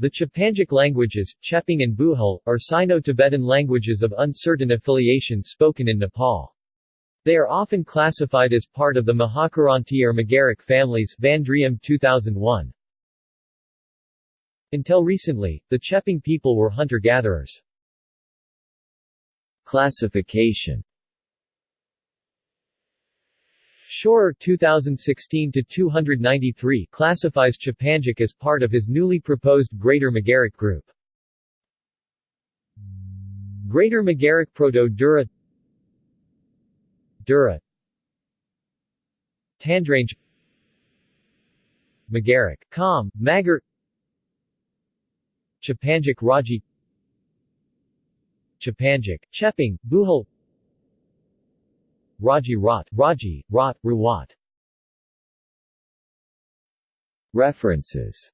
The Chepangic languages, Chepang and Bhujel, are Sino-Tibetan languages of uncertain affiliation spoken in Nepal. They are often classified as part of the Mahakiranti or families van Driem 2001. Until recently, the Chepang people were hunter-gatherers. Classification Schorer 2016-293 classifies Chepangic as part of his newly proposed Greater Magaric group. Greater Magaric Proto-Dura Dura Tandrange Magaric, Kham, Magar Chepangic Raji Chepangic, Chepang, Bhujel Raji Rat, Raji, Rat, Rawat. References